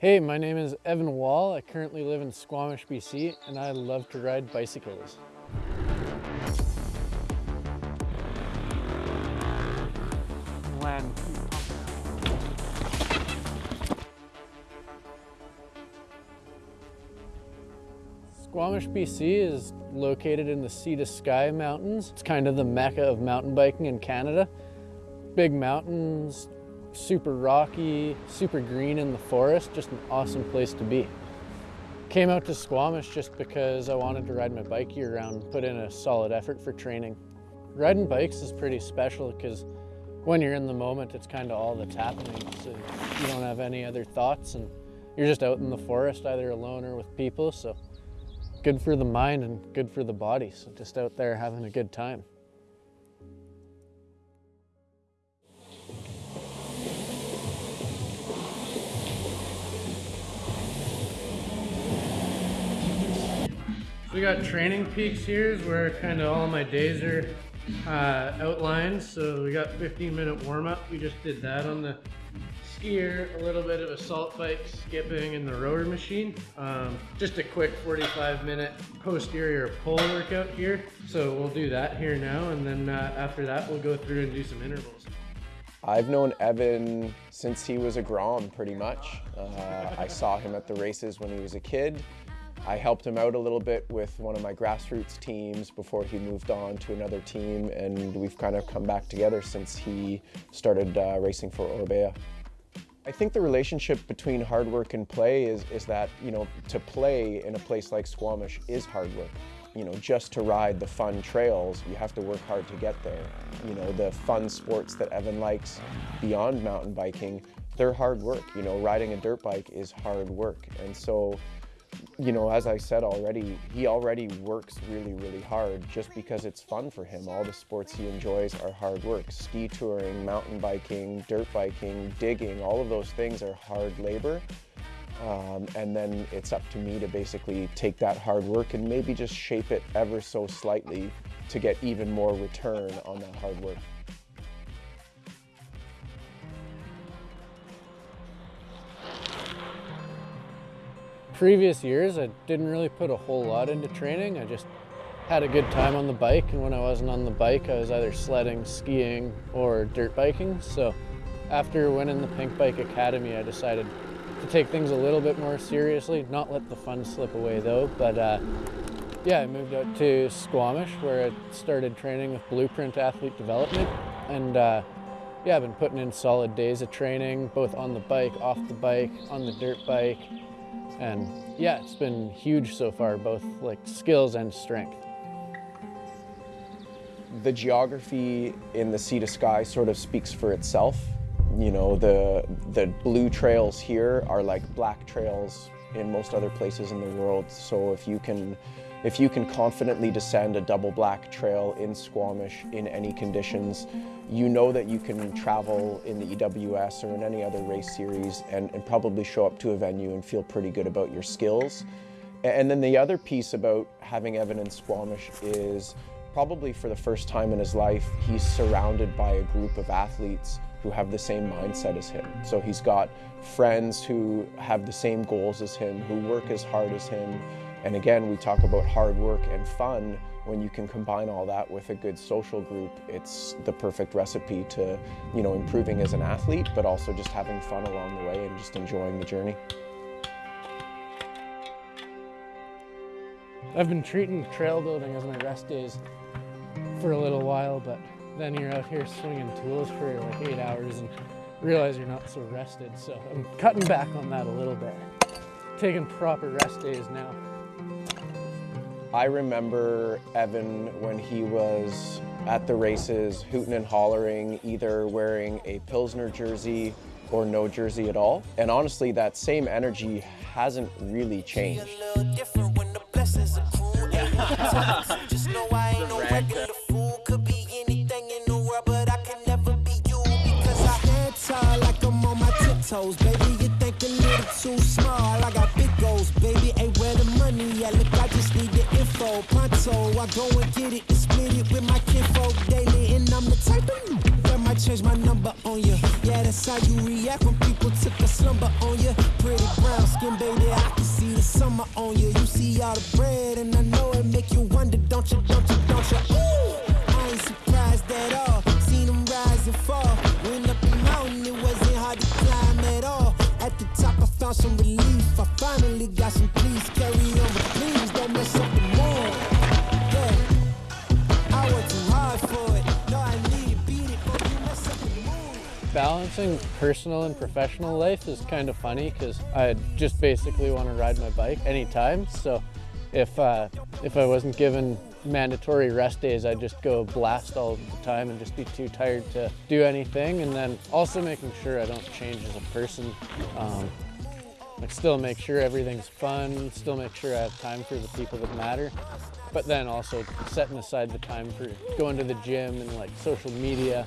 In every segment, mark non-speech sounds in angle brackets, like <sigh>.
Hey, my name is Evan Wall. I currently live in Squamish, BC, and I love to ride bicycles. Land. Squamish, BC is located in the Sea to Sky Mountains. It's kind of the mecca of mountain biking in Canada. Big mountains, super rocky, super green in the forest, just an awesome place to be. Came out to Squamish just because I wanted to ride my bike year round, put in a solid effort for training. Riding bikes is pretty special because when you're in the moment, it's kind of all that's happening. So you don't have any other thoughts and you're just out in the forest, either alone or with people. So good for the mind and good for the body. So just out there having a good time. We got TrainingPeaks here is where kind of all my days are uh, outlined. So we got 15 minute warm up. We just did that on the SkiErg, a little bit of assault bike skipping in the rower machine. Um, just a quick 45 minute posterior pull workout here. So we'll do that here now. And then uh, after that, we'll go through and do some intervals. I've known Evan since he was a Grom pretty much. Uh, I saw him at the races when he was a kid. I helped him out a little bit with one of my grassroots teams before he moved on to another team and we've kind of come back together since he started uh, racing for Orbea. I think the relationship between hard work and play is, is that, you know, to play in a place like Squamish is hard work. You know, just to ride the fun trails, you have to work hard to get there. You know, the fun sports that Evan likes beyond mountain biking, they're hard work. You know, riding a dirt bike is hard work. And so you know, as I said already, he already works really, really hard just because it's fun for him. All the sports he enjoys are hard work. Ski touring, mountain biking, dirt biking, digging, all of those things are hard labor. Um, and then it's up to me to basically take that hard work and maybe just shape it ever so slightly to get even more return on that hard work. Previous years, I didn't really put a whole lot into training. I just had a good time on the bike, and when I wasn't on the bike, I was either sledding, skiing, or dirt biking. So after winning the Pinkbike Academy, I decided to take things a little bit more seriously, not let the fun slip away though, but uh, yeah, I moved out to Squamish where I started training with Blueprint Athlete Development, and uh, yeah, I've been putting in solid days of training, both on the bike, off the bike, on the dirt bike, and yeah, it's been huge so far, both like skills and strength. The geography in the sea to sky sort of speaks for itself. You know, the, the blue trails here are like black trails in most other places in the world. So if you can if you can confidently descend a double black trail in Squamish in any conditions, you know that you can travel in the EWS or in any other race series and, and probably show up to a venue and feel pretty good about your skills. And then the other piece about having Evan in Squamish is probably for the first time in his life, he's surrounded by a group of athletes who have the same mindset as him. So he's got friends who have the same goals as him, who work as hard as him, and again, we talk about hard work and fun. When you can combine all that with a good social group, it's the perfect recipe to, you know, improving as an athlete, but also just having fun along the way and just enjoying the journey. I've been treating trail building as my rest days for a little while, but then you're out here swinging tools for like eight hours and realize you're not so rested. So I'm cutting back on that a little bit. Taking proper rest days now. I remember Evan when he was at the races hooting and hollering, either wearing a Pilsner jersey or no jersey at all. And honestly, that same energy hasn't really changed. Baby, you think a little too small. I got Pronto, I go and get it and split it with my kinfolk daily. And I'm the type of that might change my number on you. Yeah, that's how you react when people took a slumber on you. Pretty brown skin, baby, I can see the summer on you. You see all the bread, and I know it make you wonder, don't you, don't you, don't you? Ooh, I ain't surprised at all. Seen them rise and fall. Went up the mountain, it wasn't hard to climb at all. At the top, I found some relief. I finally got some peace. Carry Balancing personal and professional life is kind of funny because I just basically want to ride my bike anytime. So if uh, if I wasn't given mandatory rest days, I'd just go blast all the time and just be too tired to do anything. And then also making sure I don't change as a person. Um, like still make sure everything's fun, still make sure I have time for the people that matter, but then also setting aside the time for going to the gym and like social media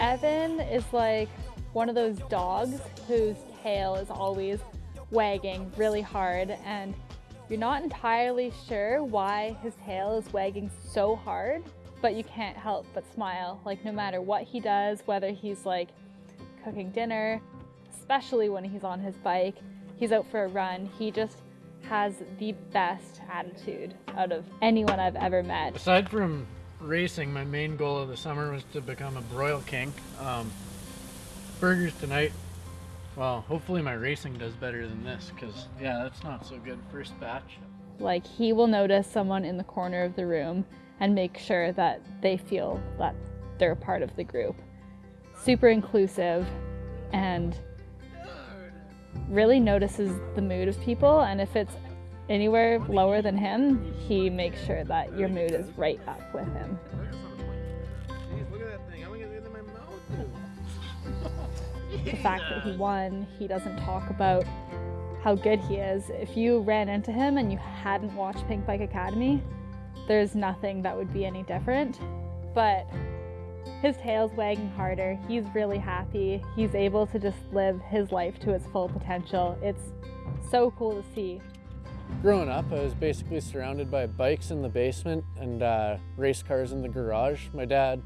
Evan is like one of those dogs whose tail is always wagging really hard, and you're not entirely sure why his tail is wagging so hard, but you can't help but smile. Like, no matter what he does, whether he's like cooking dinner, especially when he's on his bike, he's out for a run, he just has the best attitude out of anyone I've ever met. Aside from racing, my main goal of the summer was to become a broil king. Um, burgers tonight. Well, hopefully my racing does better than this, because yeah, that's not so good. First batch. Like he will notice someone in the corner of the room and make sure that they feel that they're a part of the group. Super inclusive and really notices the mood of people and if it's anywhere lower than him, he makes sure that your mood is right up with him. Look at that thing. I'm gonna get it in my mouth. the fact that he won, he doesn't talk about how good he is. If you ran into him and you hadn't watched Pinkbike Academy, there's nothing that would be any different. But his tail's wagging harder. He's really happy. He's able to just live his life to its full potential. It's so cool to see. Growing up, I was basically surrounded by bikes in the basement and uh, race cars in the garage. My dad,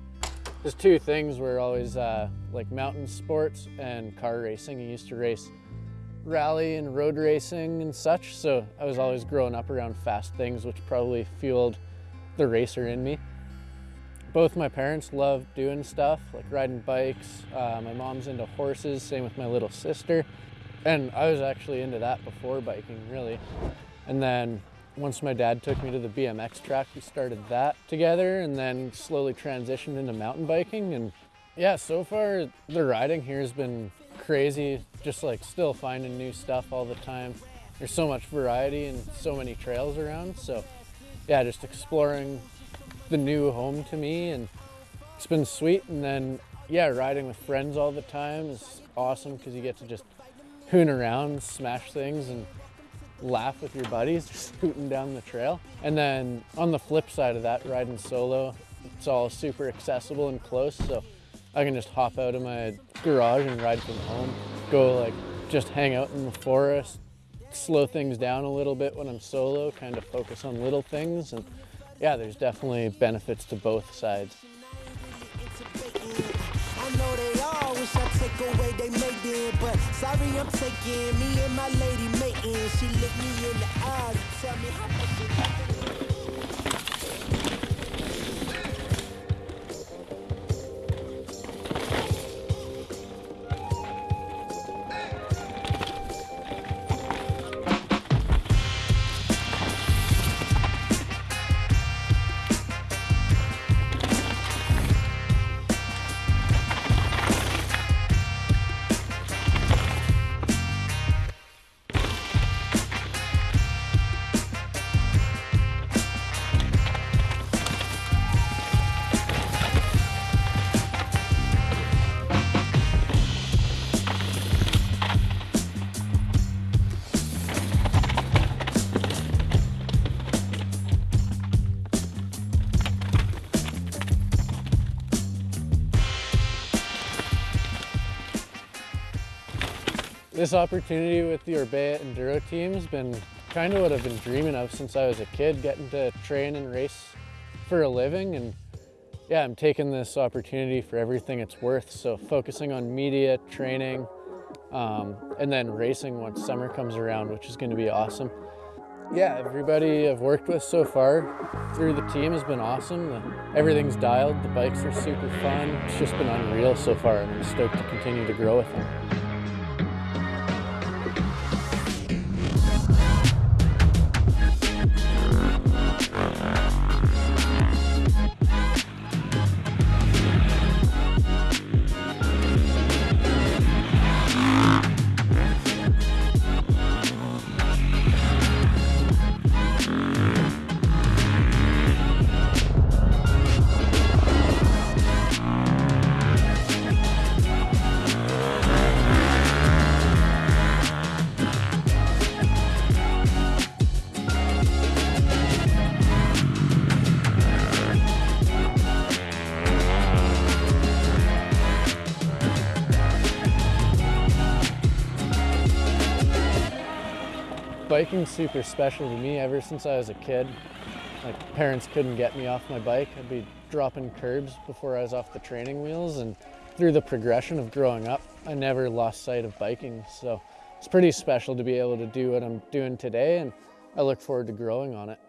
his two things were always uh, like mountain sports and car racing. He used to race rally and road racing and such, so I was always growing up around fast things, which probably fueled the racer in me. Both my parents loved doing stuff like riding bikes. Uh, my mom's into horses, same with my little sister. And I was actually into that before biking, really. And then once my dad took me to the BMX track, we started that together and then slowly transitioned into mountain biking. And yeah, so far the riding here has been crazy, just like still finding new stuff all the time. There's so much variety and so many trails around. So yeah, just exploring the new home to me and it's been sweet. And then yeah, riding with friends all the time is awesome because you get to just hoon around, smash things and laugh with your buddies <laughs> just scooting down the trail. And then on the flip side of that, riding solo, it's all super accessible and close. So I can just hop out of my garage and ride from home, go like just hang out in the forest, slow things down a little bit when I'm solo, kind of focus on little things. And yeah, there's definitely benefits to both sides. Sorry I'm taking me and my lady mating. She looked me in the eyes tell me how much This opportunity with the Orbea Enduro team has been kind of what I've been dreaming of since I was a kid, getting to train and race for a living. And yeah, I'm taking this opportunity for everything it's worth. So focusing on media, training, um, and then racing once summer comes around, which is gonna be awesome. Yeah, everybody I've worked with so far through the team has been awesome. The, everything's dialed, the bikes are super fun. It's just been unreal so far and I'm stoked to continue to grow with them. Biking's super special to me ever since I was a kid. My parents couldn't get me off my bike. I'd be dropping curbs before I was off the training wheels and through the progression of growing up, I never lost sight of biking. So it's pretty special to be able to do what I'm doing today and I look forward to growing on it.